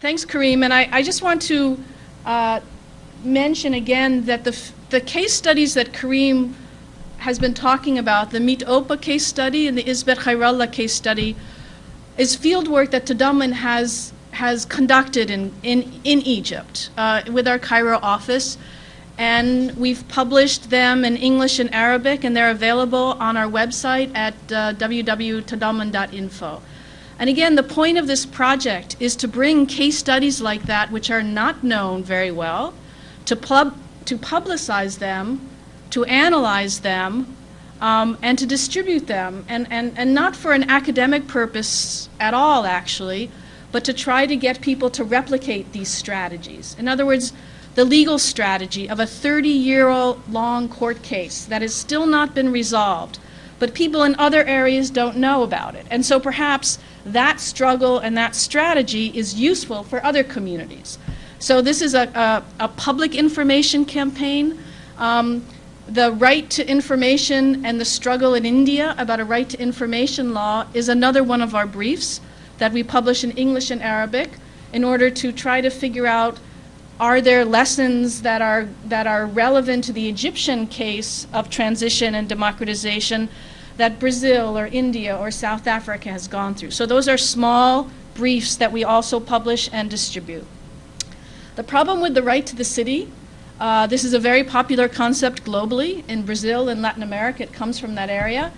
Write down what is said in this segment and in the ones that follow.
Thanks, Kareem. And I, I just want to uh, mention again that the, the case studies that Kareem has been talking about, the Mit Okba case study and the Isbet Khairallah case study, is field work that Tadammun has, has conducted in, in, in Egypt uh, with our Cairo office. And we've published them in English and Arabic, and they're available on our website at uh, www.tadammun.info. And again, the point of this project is to bring case studies like that, which are not known very well, to, pub to publicize them, to analyze them, um, and to distribute them, and, and, and not for an academic purpose at all, actually, but to try to get people to replicate these strategies. In other words, the legal strategy of a 30-year-long court case that has still not been resolved, but people in other areas don't know about it. And so perhaps that struggle and that strategy is useful for other communities. So this is a, a, a public information campaign. Um, the right to information and the struggle in India about a right to information law is another one of our briefs that we publish in English and Arabic in order to try to figure out are there lessons that are, that are relevant to the Egyptian case of transition and democratization that Brazil or India or South Africa has gone through. So those are small briefs that we also publish and distribute. The problem with the right to the city, uh, this is a very popular concept globally. In Brazil and Latin America, it comes from that area.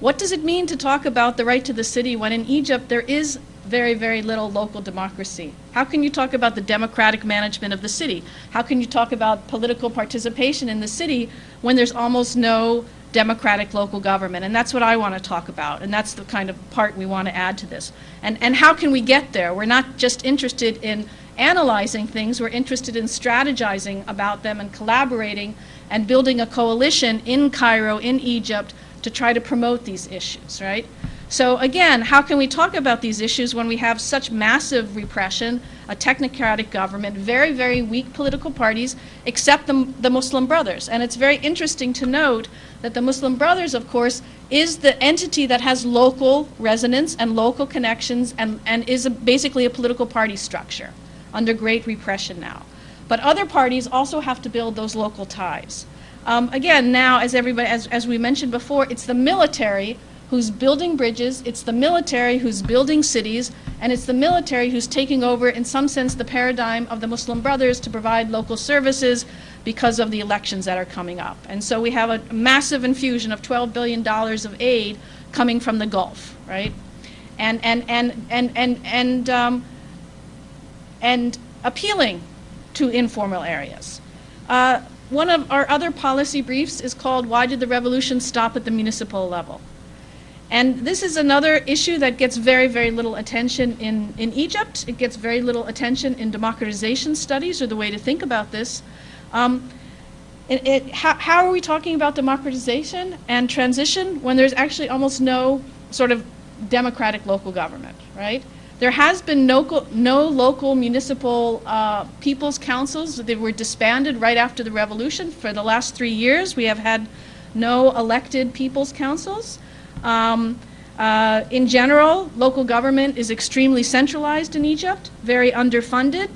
What does it mean to talk about the right to the city when in Egypt there is very, very little local democracy? How can you talk about the democratic management of the city? How can you talk about political participation in the city when there's almost no democratic local government. And that's what I want to talk about. And that's the kind of part we want to add to this. And, and how can we get there? We're not just interested in analyzing things, we're interested in strategizing about them and collaborating and building a coalition in Cairo, in Egypt, to try to promote these issues, right? So again, how can we talk about these issues when we have such massive repression, a technocratic government, very, very weak political parties, except the, the Muslim Brothers? And it's very interesting to note that the Muslim Brothers, of course, is the entity that has local resonance and local connections and, and is a, basically a political party structure under great repression now. But other parties also have to build those local ties. Um, again, now, as everybody, as, as we mentioned before, it's the military who's building bridges, it's the military who's building cities, and it's the military who's taking over, in some sense, the paradigm of the Muslim Brothers to provide local services because of the elections that are coming up. And so we have a massive infusion of $12 billion of aid coming from the Gulf, right? And, and, and, and, and, and, um, and appealing to informal areas. Uh, one of our other policy briefs is called Why Did the Revolution Stop at the Municipal Level? And this is another issue that gets very, very little attention in, in Egypt. It gets very little attention in democratization studies or the way to think about this. Um, it, it, how, how, are we talking about democratization and transition when there's actually almost no sort of democratic local government, right? There has been no, no local municipal uh, people's councils. They were disbanded right after the revolution. For the last three years, we have had no elected people's councils. Um, uh, in general, local government is extremely centralized in Egypt, very underfunded,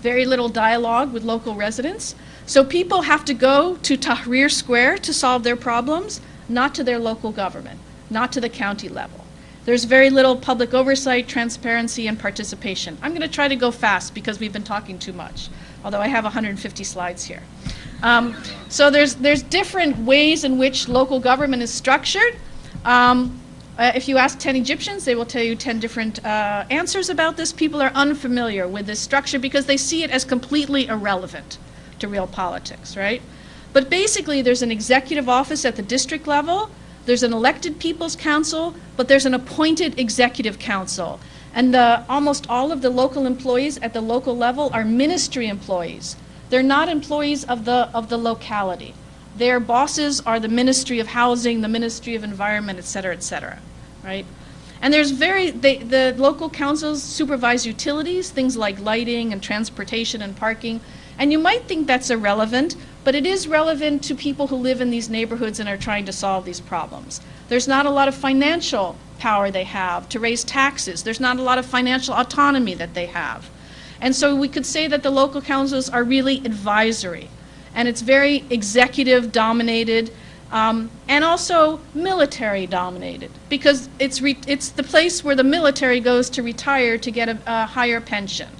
very little dialogue with local residents. So people have to go to Tahrir Square to solve their problems, not to their local government, not to the county level. There's very little public oversight, transparency, and participation. I'm going to try to go fast because we've been talking too much, although I have 150 slides here. Um, so there's, there's different ways in which local government is structured. Um, uh, if you ask 10 Egyptians, they will tell you 10 different uh, answers about this. People are unfamiliar with this structure because they see it as completely irrelevant to real politics, right? But basically, there's an executive office at the district level, there's an elected people's council, but there's an appointed executive council. And the, almost all of the local employees at the local level are ministry employees. They're not employees of the, of the locality. Their bosses are the Ministry of Housing, the Ministry of Environment, et cetera, et cetera, right? And there's very, they, the local councils supervise utilities, things like lighting and transportation and parking. And you might think that's irrelevant, but it is relevant to people who live in these neighborhoods and are trying to solve these problems. There's not a lot of financial power they have to raise taxes. There's not a lot of financial autonomy that they have. And so we could say that the local councils are really advisory. And it's very executive dominated um, and also military dominated because it's, it's the place where the military goes to retire to get a, a higher pension.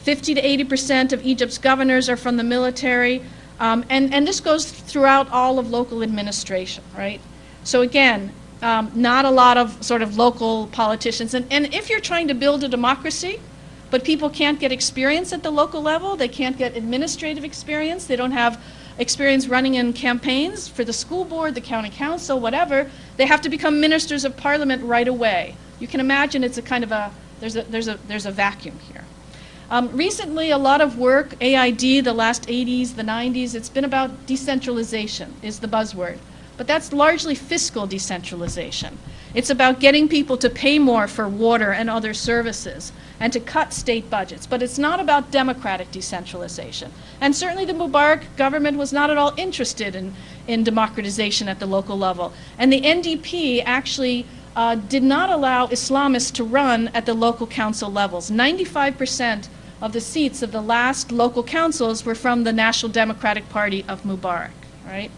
50 to 80 percent of Egypt's governors are from the military, um, and, and this goes throughout all of local administration, right? So again, um, not a lot of sort of local politicians. And, and if you're trying to build a democracy, but people can't get experience at the local level, they can't get administrative experience, they don't have experience running in campaigns for the school board, the county council, whatever, they have to become ministers of parliament right away. You can imagine it's a kind of a, there's a, there's a, there's a vacuum here. Um, recently, a lot of work, AID, the last 80s, the 90s, it's been about decentralization is the buzzword. But that's largely fiscal decentralization. It's about getting people to pay more for water and other services and to cut state budgets. But it's not about democratic decentralization. And certainly the Mubarak government was not at all interested in, in democratization at the local level. And the NDP actually uh, did not allow Islamists to run at the local council levels. 95% of the seats of the last local councils were from the National Democratic Party of Mubarak, right?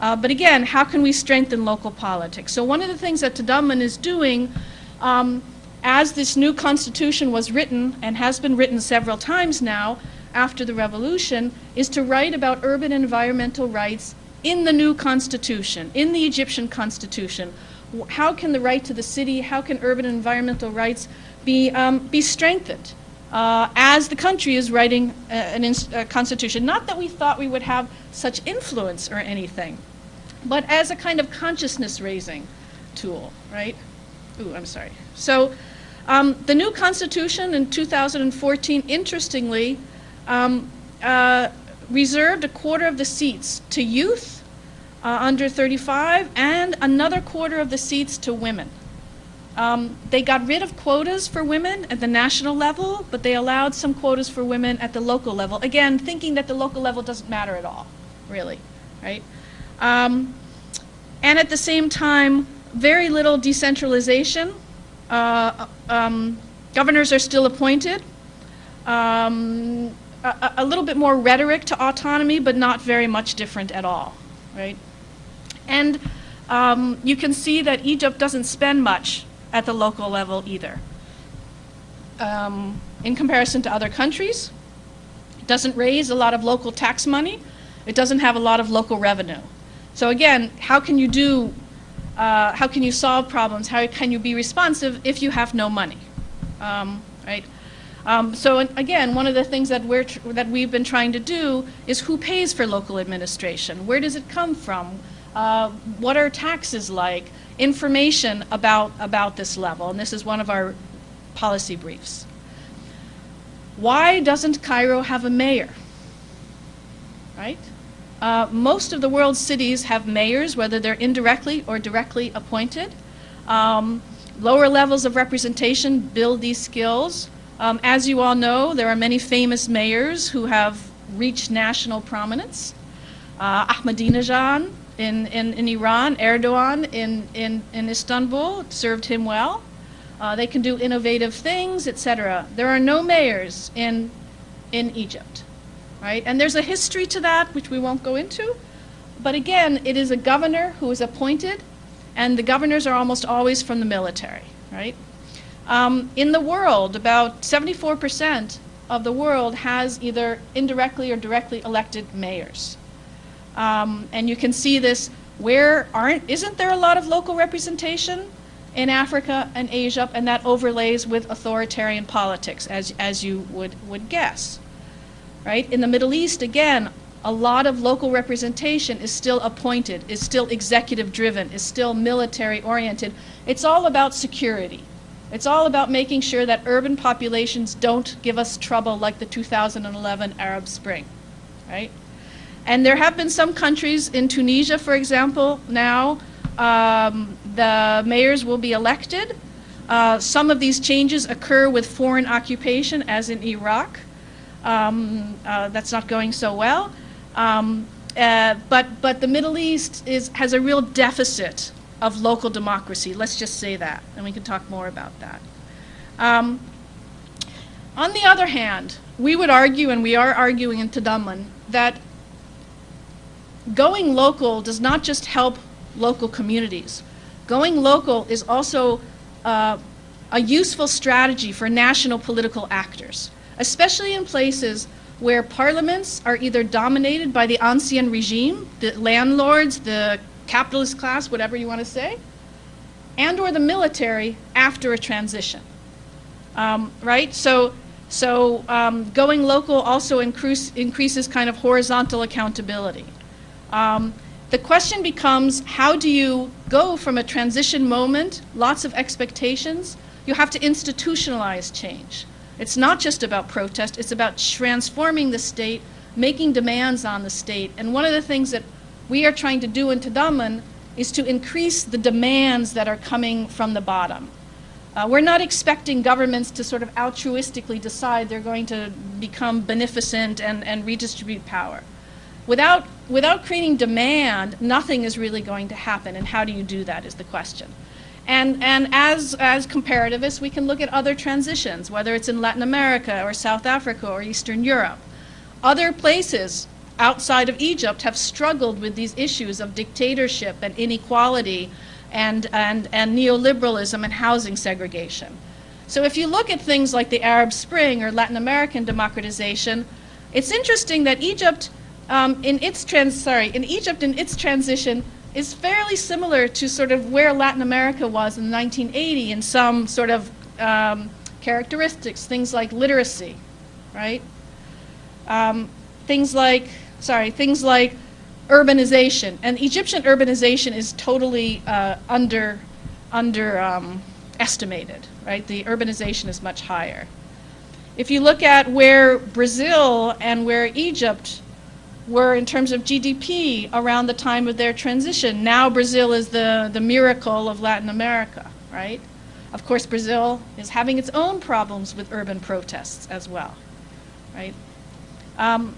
Uh, but again, how can we strengthen local politics? So one of the things that Tadammun is doing, um, as this new constitution was written, and has been written several times now after the revolution, is to write about urban environmental rights in the new constitution, in the Egyptian constitution. How can the right to the city, how can urban environmental rights be, um, be strengthened? Uh, as the country is writing a, a constitution. Not that we thought we would have such influence or anything, but as a kind of consciousness raising tool, right? Ooh, I'm sorry. So um, the new constitution in 2014, interestingly, um, uh, reserved a quarter of the seats to youth uh, under 35 and another quarter of the seats to women. Um, they got rid of quotas for women at the national level, but they allowed some quotas for women at the local level. Again, thinking that the local level doesn't matter at all, really, right? Um, and at the same time, very little decentralization. Uh, um, governors are still appointed. Um, a, a, little bit more rhetoric to autonomy, but not very much different at all, right? And um, you can see that Egypt doesn't spend much at the local level either. Um, in comparison to other countries, it doesn't raise a lot of local tax money. It doesn't have a lot of local revenue. So again, how can you do, uh, how can you solve problems? How can you be responsive if you have no money, um, right? Um, so again, one of the things that, we're that we've been trying to do is who pays for local administration? Where does it come from? Uh, what are taxes like? Information about, about this level, and this is one of our policy briefs. Why doesn't Cairo have a mayor? Right? Uh, most of the world's cities have mayors, whether they're indirectly or directly appointed. Um, lower levels of representation build these skills. Um, as you all know, there are many famous mayors who have reached national prominence. Uh, Ahmadinejad in, in, in Iran, Erdogan in, in, in Istanbul served him well. Uh, they can do innovative things, etc. There are no mayors in, in Egypt right? And there's a history to that, which we won't go into. But again, it is a governor who is appointed, and the governors are almost always from the military, right? Um, in the world, about 74% of the world has either indirectly or directly elected mayors. Um, and you can see this where aren't, isn't there a lot of local representation in Africa and Asia, and that overlays with authoritarian politics, as, as you would, would guess right? In the Middle East, again, a lot of local representation is still appointed, is still executive driven, is still military oriented. It's all about security. It's all about making sure that urban populations don't give us trouble like the 2011 Arab Spring, right? And there have been some countries, in Tunisia, for example, now um, the mayors will be elected. Uh, some of these changes occur with foreign occupation, as in Iraq um, uh, that's not going so well. Um, uh, but, but the Middle East is, has a real deficit of local democracy. Let's just say that, and we can talk more about that. Um, On the other hand, we would argue, and we are arguing in Tadammun, that going local does not just help local communities. Going local is also uh, a useful strategy for national political actors, especially in places where parliaments are either dominated by the ancien regime, the landlords, the capitalist class, whatever you want to say, and or the military after a transition. Um, right? So, so um, going local also increase, increases kind of horizontal accountability. Um, the question becomes how do you go from a transition moment, lots of expectations, you have to institutionalize change. It's not just about protest, it's about transforming the state, making demands on the state. And one of the things that we are trying to do in Tadammun is to increase the demands that are coming from the bottom. Uh, we're not expecting governments to sort of altruistically decide they're going to become beneficent and, and redistribute power. Without, without creating demand, nothing is really going to happen. And how do you do that is the question. And, and as, as comparativists, we can look at other transitions, whether it's in Latin America or South Africa or Eastern Europe. Other places outside of Egypt have struggled with these issues of dictatorship and inequality and, and, and neoliberalism and housing segregation. So if you look at things like the Arab Spring or Latin American democratization, it's interesting that Egypt, um, in its trans sorry, in Egypt in its transition is fairly similar to sort of where Latin America was in 1980 in some sort of um, characteristics, things like literacy, right? Um, things like, sorry, things like urbanization. And Egyptian urbanization is totally uh, under, under um, estimated, right? The urbanization is much higher. If you look at where Brazil and where Egypt were in terms of GDP around the time of their transition. Now Brazil is the, the miracle of Latin America, right? Of course, Brazil is having its own problems with urban protests as well, right? Um,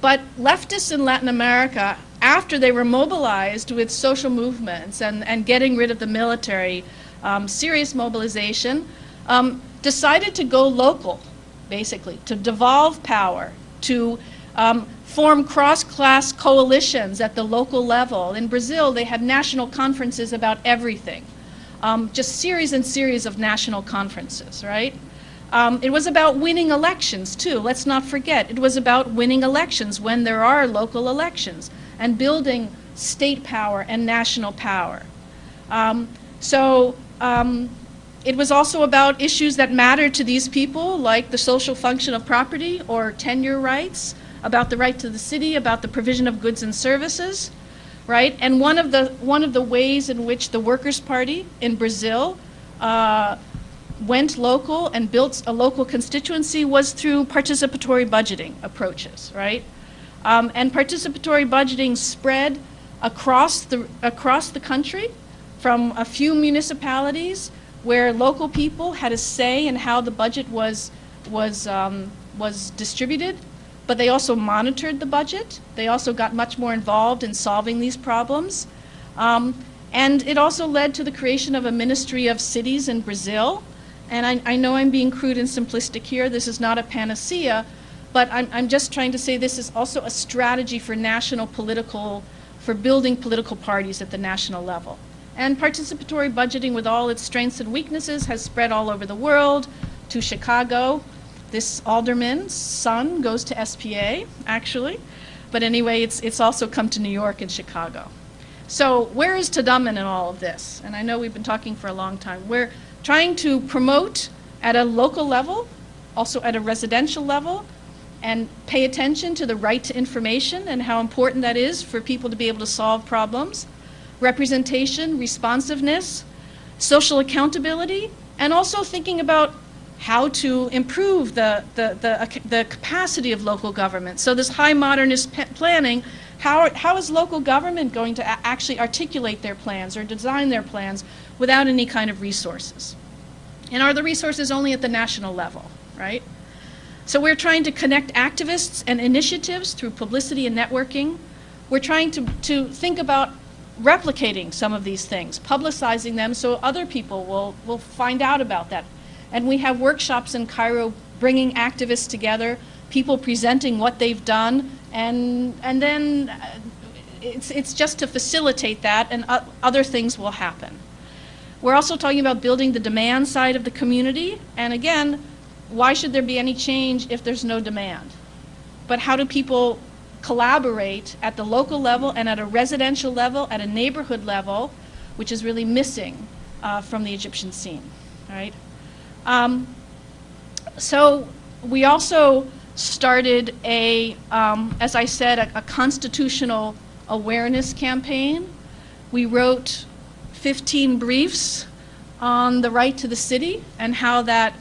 but leftists in Latin America, after they were mobilized with social movements and, and getting rid of the military, um, serious mobilization, um, decided to go local, basically, to devolve power, to um, form cross-class coalitions at the local level. In Brazil, they had national conferences about everything. Um, just series and series of national conferences, right? Um, it was about winning elections, too. Let's not forget. It was about winning elections when there are local elections and building state power and national power. Um, so um, it was also about issues that mattered to these people, like the social function of property or tenure rights, about the right to the city, about the provision of goods and services, right? And one of the, one of the ways in which the Workers' Party in Brazil uh, went local and built a local constituency was through participatory budgeting approaches, right? Um, and participatory budgeting spread across the, across the country from a few municipalities where local people had a say in how the budget was, was, um, was distributed but they also monitored the budget. They also got much more involved in solving these problems. Um, and it also led to the creation of a Ministry of Cities in Brazil. And I, I, know I'm being crude and simplistic here. This is not a panacea, but I'm, I'm just trying to say this is also a strategy for national political, for building political parties at the national level. And participatory budgeting with all its strengths and weaknesses has spread all over the world to Chicago, this alderman's son goes to SPA, actually. But anyway, it's, it's also come to New York and Chicago. So where is Tadammun in all of this? And I know we've been talking for a long time. We're trying to promote at a local level, also at a residential level, and pay attention to the right to information and how important that is for people to be able to solve problems, representation, responsiveness, social accountability, and also thinking about how to improve the, the, the, uh, the capacity of local government. So this high modernist planning, how, how is local government going to actually articulate their plans or design their plans without any kind of resources? And are the resources only at the national level, right? So we're trying to connect activists and initiatives through publicity and networking. We're trying to, to think about replicating some of these things, publicizing them so other people will, will find out about that and we have workshops in Cairo bringing activists together, people presenting what they've done, and, and then uh, it's, it's just to facilitate that, and other things will happen. We're also talking about building the demand side of the community, and again, why should there be any change if there's no demand? But how do people collaborate at the local level and at a residential level, at a neighborhood level, which is really missing uh, from the Egyptian scene, right? Um, so we also started a, um, as I said, a, a constitutional awareness campaign. We wrote 15 briefs on the right to the city and how that,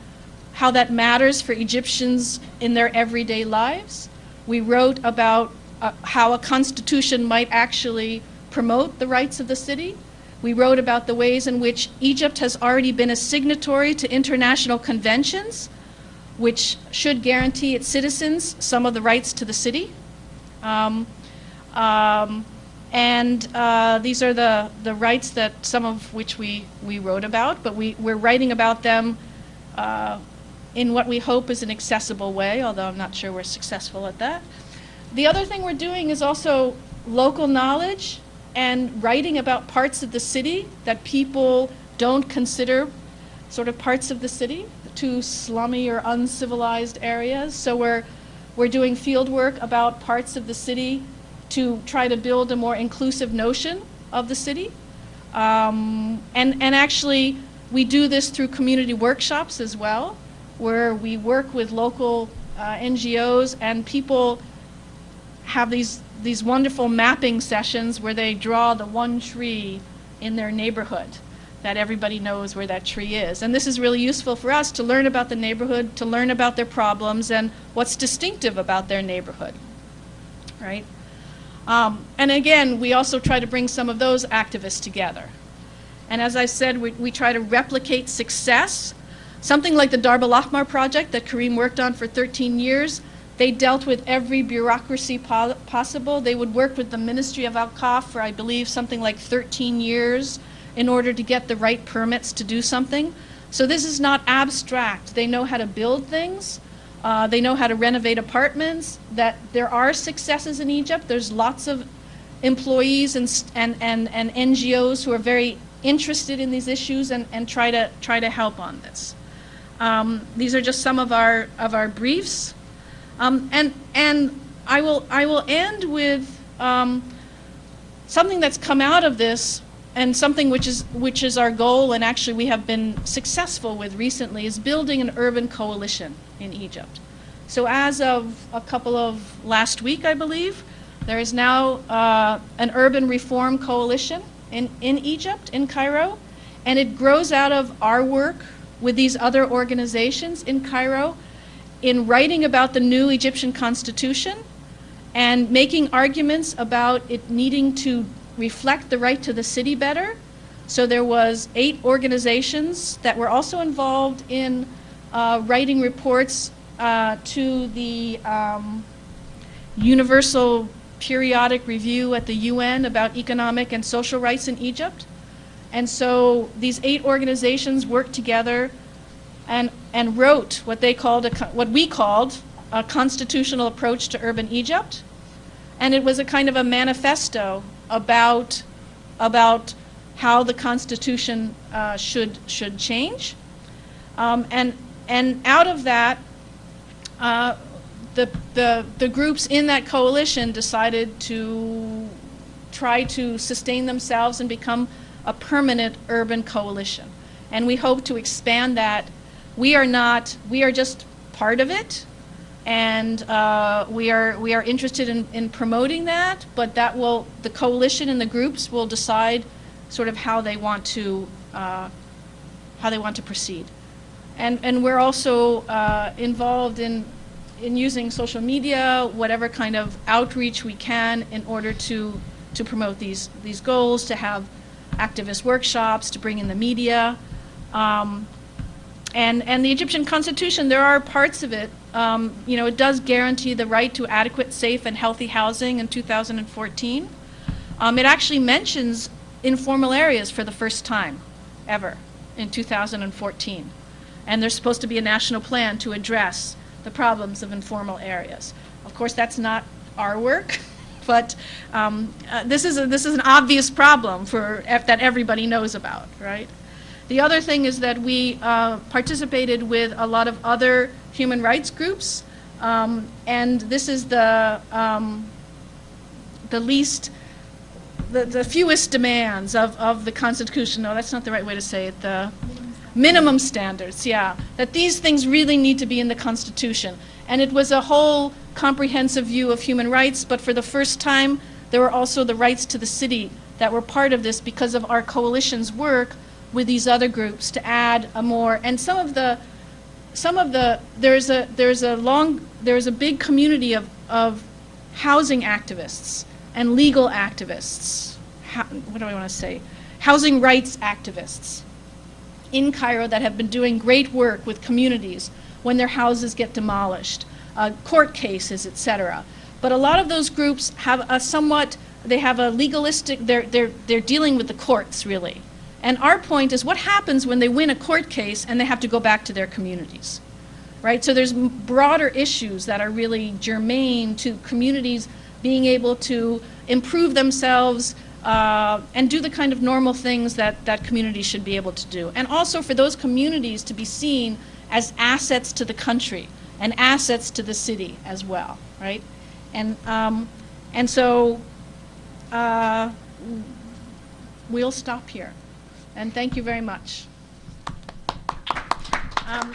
how that matters for Egyptians in their everyday lives. We wrote about uh, how a constitution might actually promote the rights of the city. We wrote about the ways in which Egypt has already been a signatory to international conventions, which should guarantee its citizens some of the rights to the city. Um, um, and uh, these are the, the rights that some of which we, we wrote about, but we, we're writing about them uh, in what we hope is an accessible way, although I'm not sure we're successful at that. The other thing we're doing is also local knowledge and writing about parts of the city that people don't consider sort of parts of the city, too slummy or uncivilized areas. So we're, we're doing field work about parts of the city to try to build a more inclusive notion of the city. Um, and, and actually, we do this through community workshops as well, where we work with local uh, NGOs and people have these, these wonderful mapping sessions where they draw the one tree in their neighborhood that everybody knows where that tree is. And this is really useful for us to learn about the neighborhood, to learn about their problems and what's distinctive about their neighborhood, right? Um, and again, we also try to bring some of those activists together. And as I said, we, we try to replicate success. Something like the Darb al Ahmar project that Kareem worked on for 13 years, they dealt with every bureaucracy po possible. They would work with the Ministry of Awqaf for, I believe, something like 13 years in order to get the right permits to do something. So this is not abstract. They know how to build things. Uh, they know how to renovate apartments, that there are successes in Egypt. There's lots of employees and, and, and, and NGOs who are very interested in these issues and, and try, to, try to help on this. Um, these are just some of our, of our briefs. Um, and and I, will, I will end with um, something that's come out of this and something which is, which is our goal and actually we have been successful with recently is building an urban coalition in Egypt. So as of a couple of last week, I believe, there is now uh, an urban reform coalition in, in Egypt, in Cairo, and it grows out of our work with these other organizations in Cairo in writing about the new Egyptian constitution and making arguments about it needing to reflect the right to the city better. So there was eight organizations that were also involved in uh, writing reports uh, to the um, Universal Periodic Review at the UN about economic and social rights in Egypt. And so these eight organizations worked together and, and wrote what they called, a, what we called a constitutional approach to urban Egypt. And it was a kind of a manifesto about, about how the Constitution uh, should, should change. Um, and, and out of that, uh, the, the, the groups in that coalition decided to try to sustain themselves and become a permanent urban coalition. And we hope to expand that. We are not, we are just part of it and uh, we are we are interested in, in promoting that. But that will the coalition and the groups will decide sort of how they want to uh, how they want to proceed, and and we're also uh, involved in in using social media, whatever kind of outreach we can in order to to promote these these goals, to have activist workshops, to bring in the media. Um, and, and the Egyptian constitution, there are parts of it, um, you know, it does guarantee the right to adequate, safe, and healthy housing in 2014. Um, it actually mentions informal areas for the first time ever in 2014. and there's supposed to be a national plan to address the problems of informal areas. Of course, that's not our work, but um, uh, this is a, this is an obvious problem for that everybody knows about, right? The other thing is that we uh, participated with a lot of other human rights groups, um, and this is the um, the least the, the fewest demands of, of the Constitution. No, that's not the right way to say it. The minimum standards, yeah. That these things really need to be in the Constitution. And it was a whole comprehensive view of human rights, but for the first time, there were also the rights to the city that were part of this because of our coalition's work with these other groups to add a more, and some of the, some of the, there's a, there's a long, there's a big community of, of housing activists and legal activists, what do I want to say, housing rights activists in Cairo that have been doing great work with communities when their houses get demolished, uh, court cases, etc. But a lot of those groups have a somewhat, they have a legalistic, they're, they're, they're dealing with the courts really. And our point is what happens when they win a court case and they have to go back to their communities, right? So there's broader issues that are really germane to communities being able to improve themselves uh, and do the kind of normal things that, that communities should be able to do. And also for those communities to be seen as assets to the country and assets to the city as well, right? And, um, and so uh, we'll stop here. And thank you very much. Um,